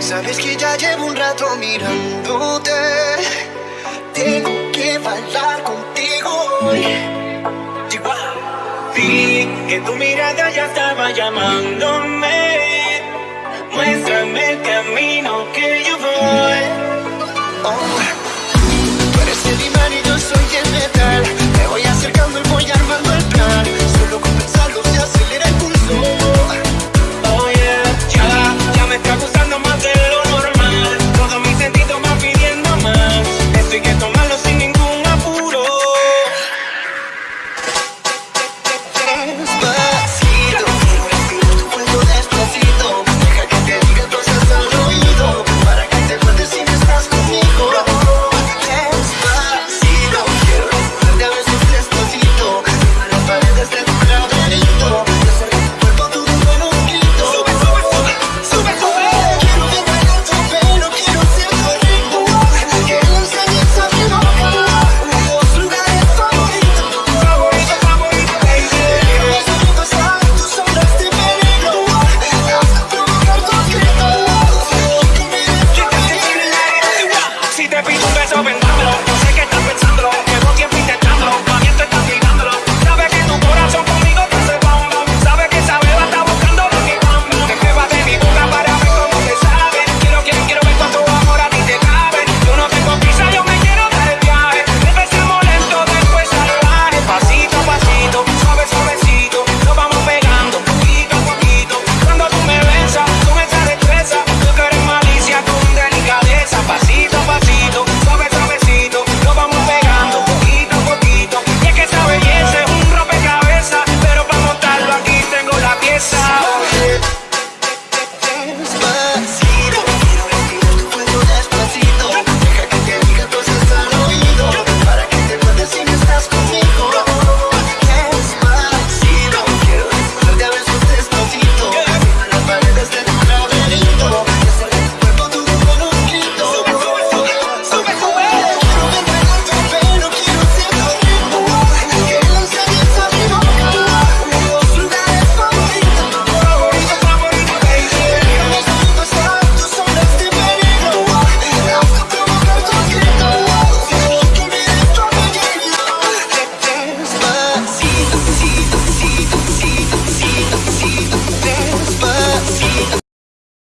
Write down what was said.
Sabes que ya llevo un rato mirándote. Tengo que bailar contigo hoy. Vi que tu mirada ya estaba llamándome. Muéstrame